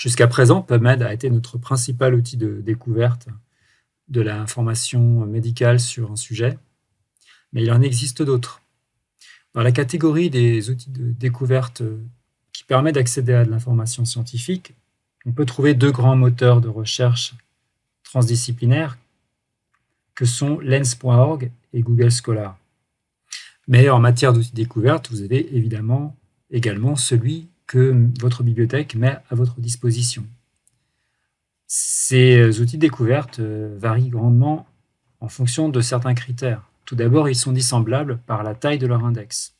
Jusqu'à présent, PubMed a été notre principal outil de découverte de l'information médicale sur un sujet, mais il en existe d'autres. Dans la catégorie des outils de découverte qui permet d'accéder à de l'information scientifique, on peut trouver deux grands moteurs de recherche transdisciplinaires que sont Lens.org et Google Scholar. Mais en matière d'outils de découverte, vous avez évidemment également celui que votre bibliothèque met à votre disposition. Ces outils de découverte euh, varient grandement en fonction de certains critères. Tout d'abord, ils sont dissemblables par la taille de leur index.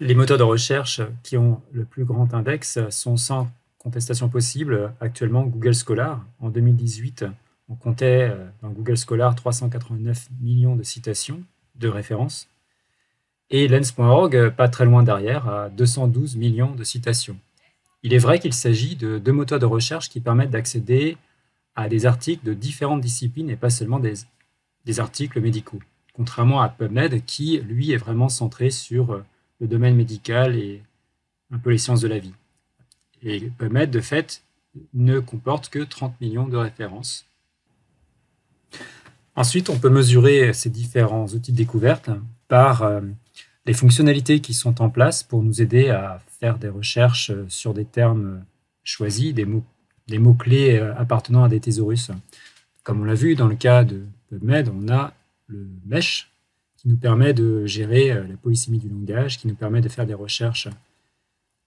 Les moteurs de recherche qui ont le plus grand index sont sans contestation possible actuellement Google Scholar. En 2018, on comptait euh, dans Google Scholar 389 millions de citations de références et Lens.org, pas très loin derrière, à 212 millions de citations. Il est vrai qu'il s'agit de deux moteurs de recherche qui permettent d'accéder à des articles de différentes disciplines et pas seulement des, des articles médicaux, contrairement à PubMed qui, lui, est vraiment centré sur euh, le domaine médical et un peu les sciences de la vie. Et PubMed, de fait, ne comporte que 30 millions de références. Ensuite, on peut mesurer ces différents outils de découverte par euh, les fonctionnalités qui sont en place pour nous aider à faire des recherches sur des termes choisis, des mots-clés mots euh, appartenant à des thésaurus. Comme on l'a vu dans le cas de PubMed, on a le mesh qui nous permet de gérer euh, la polysémie du langage, qui nous permet de faire des recherches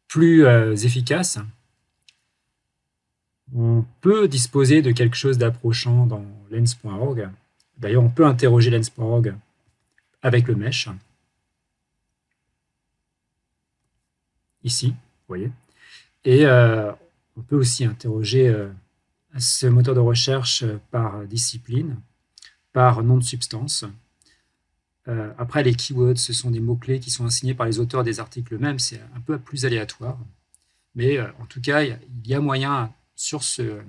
plus euh, efficaces. On peut disposer de quelque chose d'approchant dans lens.org. D'ailleurs, on peut interroger lens.org avec le mesh. Ici, vous voyez. Et euh, on peut aussi interroger ce moteur de recherche par discipline, par nom de substance. Euh, après, les keywords, ce sont des mots-clés qui sont assignés par les auteurs des articles eux-mêmes. C'est un peu plus aléatoire. Mais euh, en tout cas, il y, a moyen sur ce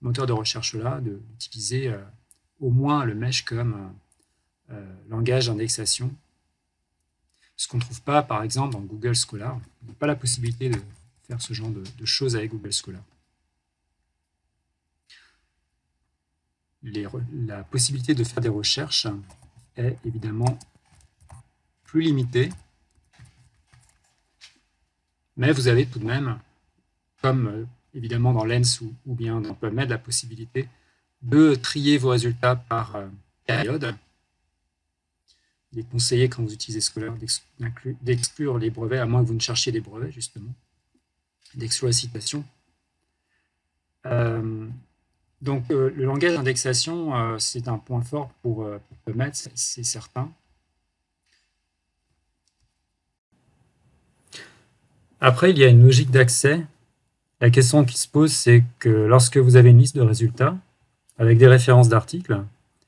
moteur de recherche-là d'utiliser euh, au moins le mesh comme langage d'indexation. Ce qu'on ne trouve pas, par exemple, dans Google Scholar. On n'a pas la possibilité de faire ce genre de, choses avec Google Scholar. La possibilité de faire des recherches est évidemment plus limité. Mais vous avez tout de même, comme euh, évidemment dans Lens ou, bien dans PubMed, la possibilité de trier vos résultats par euh, période. Il est conseillé, quand vous utilisez Scholar, d'exclure les brevets, à moins que vous ne cherchiez des brevets, justement, d'exclure la citation. Euh, donc, euh, le langage d'indexation, euh, c'est un point fort pour, euh, PubMed, c'est certain. Après, il y a une logique d'accès. La question qui se pose, c'est que lorsque vous avez une liste de résultats avec des références d'articles,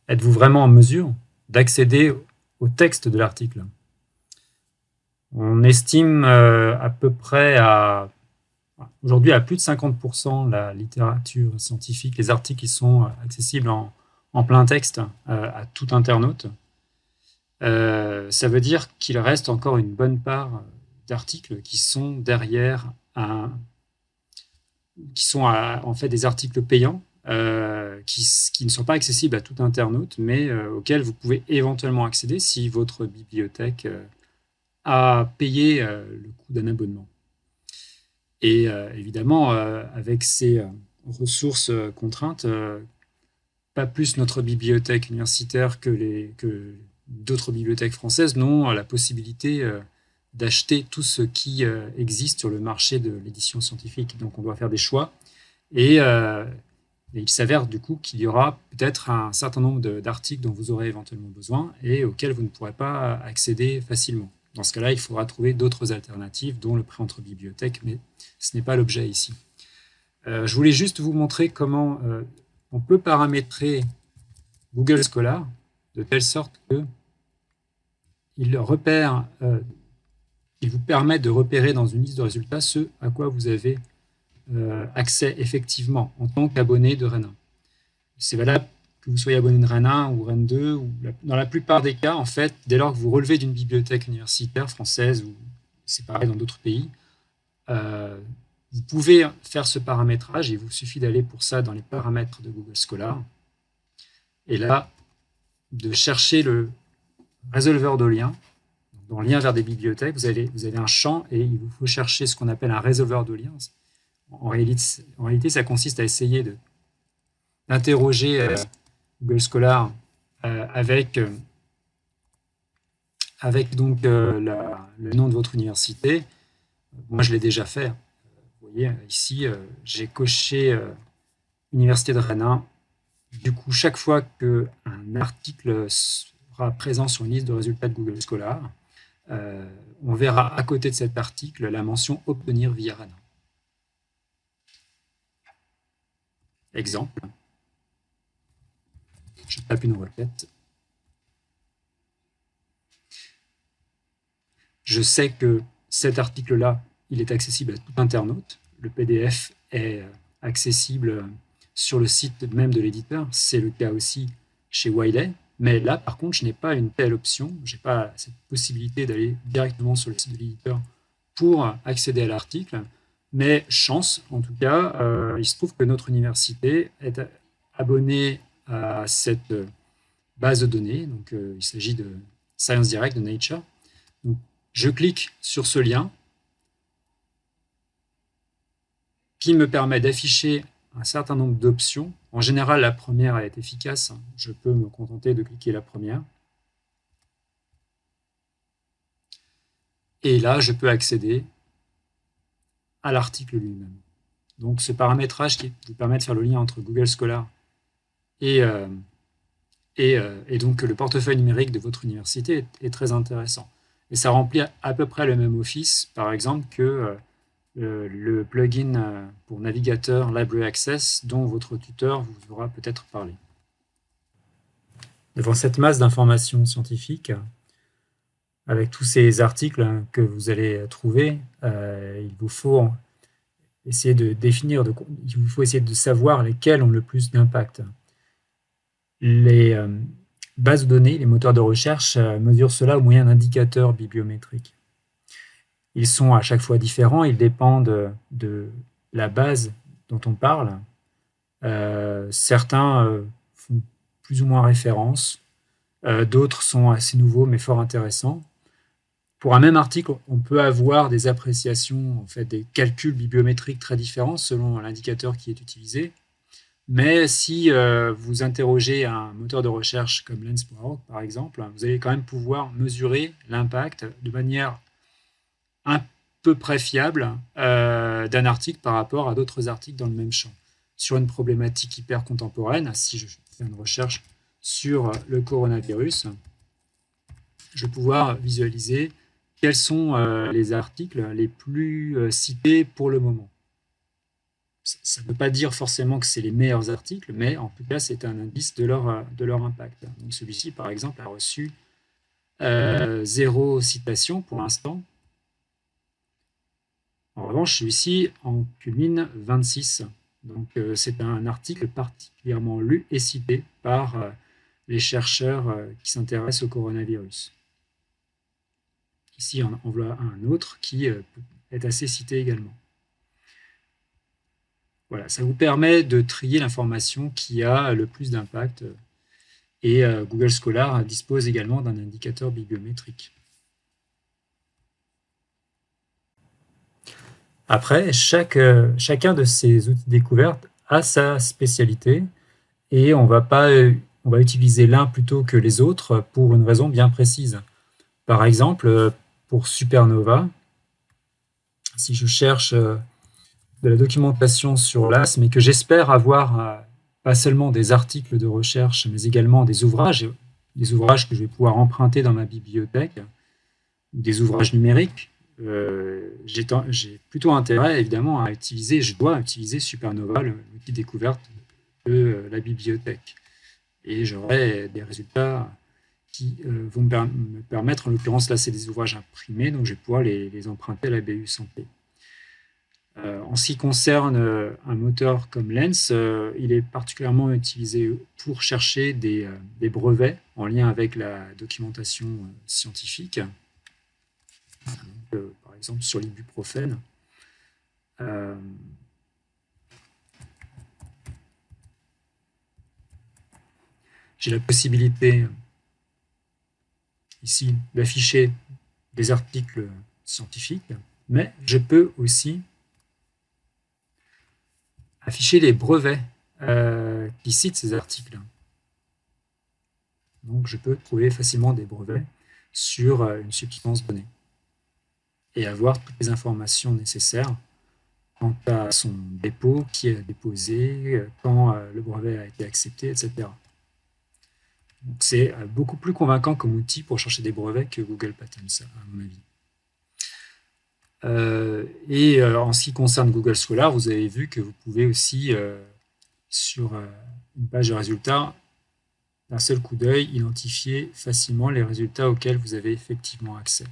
êtes-vous vraiment en mesure d'accéder au texte de l'article On estime à peu près à Aujourd'hui, à plus de 50%, la littérature scientifique, les articles qui sont euh, accessibles en, plein texte euh, à tout internaute. Euh, ça veut dire qu'il reste encore une bonne part d'articles qui sont derrière qui sont en fait des articles payants qui, qui, ne sont pas accessibles à tout internaute, mais auxquels vous pouvez éventuellement accéder si votre bibliothèque a payé le coût d'un abonnement. Et euh, évidemment, euh, avec ces euh, ressources contraintes, pas plus notre bibliothèque universitaire que, que d'autres bibliothèques françaises n'ont la possibilité d'acheter tout ce qui existe sur le marché de l'édition scientifique. Donc on doit faire des choix. Et, il s'avère du coup qu'il y aura peut-être un certain nombre d'articles dont vous aurez éventuellement besoin et auxquels vous ne pourrez pas accéder facilement. Dans ce cas-là, il faudra trouver d'autres alternatives, dont le prêt entre bibliothèques, mais ce n'est pas l'objet ici. Euh, je voulais juste vous montrer comment euh, on peut paramétrer Google Scholar de telle sorte que euh, il vous permet de repérer dans une liste de résultats ce à quoi vous avez accès effectivement en tant qu'abonné de Rennes C'est valable que vous soyez abonné de Rennes 1 ou Rennes 2, ou dans la plupart des cas, en fait, dès lors que vous relevez d'une bibliothèque universitaire française, ou c'est pareil dans d'autres pays, euh, vous pouvez faire ce paramétrage, il vous suffit d'aller pour ça dans les paramètres de Google Scholar. Et là, de chercher le résolveur de liens. Dans lien vers des bibliothèques, vous avez, vous avez un champ et il vous faut chercher ce qu'on appelle un résolveur de liens. En réalité, ça consiste à essayer d'interroger euh, Google Scholar euh, avec, euh, avec donc, le nom de votre université. Moi, je l'ai déjà fait. Vous voyez, ici, j'ai coché Université de Rennes du coup, chaque fois qu'un article sera présent sur une liste de résultats de Google Scholar, on verra à côté de cet article la mention « Obtenir via RANA ». Exemple. Je tape une requête. Je sais que cet article-là, il est accessible à tout internaute. Le PDF est accessible sur le site même de l'éditeur. C'est le cas aussi chez Wiley. Mais là, par contre, je n'ai pas une telle option. Je n'ai pas cette possibilité d'aller directement sur le site de l'éditeur pour accéder à l'article. Mais chance, en tout cas, euh, il se trouve que notre université est abonnée à cette base de données. Donc, euh, il s'agit de Science Direct de Nature. Je clique sur ce lien qui me permet d'afficher un certain nombre d'options. En général, la première est efficace. Je peux me contenter de cliquer la première. Et là, je peux accéder à l'article lui-même. Donc, ce paramétrage qui vous permet de faire le lien entre Google Scholar et, euh, euh, et, donc le portefeuille numérique de votre université est, très intéressant. Et ça remplit à peu près le même office, par exemple, que euh, le plugin pour navigateur Library Access dont votre tuteur vous aura peut-être parlé. Devant cette masse d'informations scientifiques, avec tous ces articles que vous allez trouver, euh, il vous faut essayer de définir, il vous faut essayer de savoir lesquels ont le plus d'impact. Les bases de données, les moteurs de recherche mesurent cela au moyen d'indicateurs bibliométriques. Ils sont à chaque fois différents, ils dépendent de la base dont on parle. Euh, certains euh, font plus ou moins référence, euh, d'autres sont assez nouveaux mais fort intéressants. Pour un même article, on peut avoir des appréciations, en fait, des calculs bibliométriques très différents selon l'indicateur qui est utilisé. Mais si vous interrogez un moteur de recherche comme Lens.org, par exemple, vous allez quand même pouvoir mesurer l'impact de manière un peu près fiable euh, d'un article par rapport à d'autres articles dans le même champ. Sur une problématique hyper contemporaine, si je fais une recherche sur le coronavirus, je vais pouvoir visualiser quels sont euh, les articles les plus euh, cités pour le moment. Ça ne veut pas dire forcément que c'est les meilleurs articles, mais en tout cas, c'est un indice de leur, leur impact. Celui-ci, par exemple, a reçu zéro citation pour l'instant, en revanche, celui-ci en culmine 26. Donc, euh, c'est un article particulièrement lu et cité par euh, les chercheurs euh, qui s'intéressent au coronavirus. Ici, on en voit un autre qui est assez cité également. Voilà, ça vous permet de trier l'information qui a le plus d'impact. Et Google Scholar dispose également d'un indicateur bibliométrique. Après, chaque, euh, chacun de ces outils découvertes a sa spécialité et on va, pas, euh, on va utiliser l'un plutôt que les autres pour une raison bien précise. Par exemple, euh, pour Supernova, si je cherche de la documentation sur l'AS, mais que j'espère avoir pas seulement des articles de recherche, mais également des ouvrages, des ouvrages que je vais pouvoir emprunter dans ma bibliothèque, des ouvrages numériques, euh, j'ai plutôt intérêt évidemment à utiliser, je dois utiliser Supernova, l'outil découverte de euh, la bibliothèque. Et j'aurai des résultats qui euh, vont me permettre, en l'occurrence là c'est des ouvrages imprimés, donc je vais pouvoir les, emprunter à la BU Santé. en ce qui concerne un moteur comme Lens, il est particulièrement utilisé pour chercher des, brevets en lien avec la documentation scientifique. Euh, par exemple sur l'ibuprofène. euh, j'ai la possibilité ici d'afficher des articles scientifiques, mais je peux aussi afficher les brevets euh, qui citent ces articles. Donc je peux trouver facilement des brevets sur euh, une substance donnée et avoir toutes les informations nécessaires quant à son dépôt, qui est déposé, euh, quand le brevet a été accepté, etc. C'est beaucoup plus convaincant comme outil pour chercher des brevets que Google Patents, à mon avis. Euh, et euh, en ce qui concerne Google Scholar, vous avez vu que vous pouvez aussi, euh, sur une page de résultats, d'un seul coup d'œil, identifier facilement les résultats auxquels vous avez effectivement accès.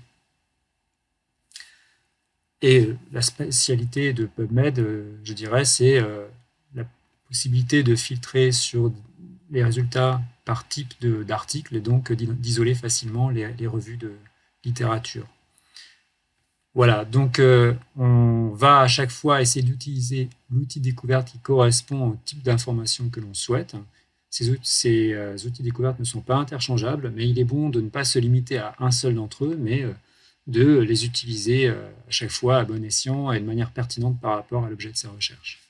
Et la spécialité de PubMed, je dirais, c'est la possibilité de filtrer sur les résultats par type d'article et donc d'isoler facilement les, revues de littérature. Voilà, donc euh, on va à chaque fois essayer d'utiliser l'outil découverte qui correspond au type d'information que l'on souhaite. Ces, outils, ces euh, outils découvertes ne sont pas interchangeables, mais il est bon de ne pas se limiter à un seul d'entre eux, mais euh, de les utiliser à chaque fois à bon escient et de manière pertinente par rapport à l'objet de sa recherche.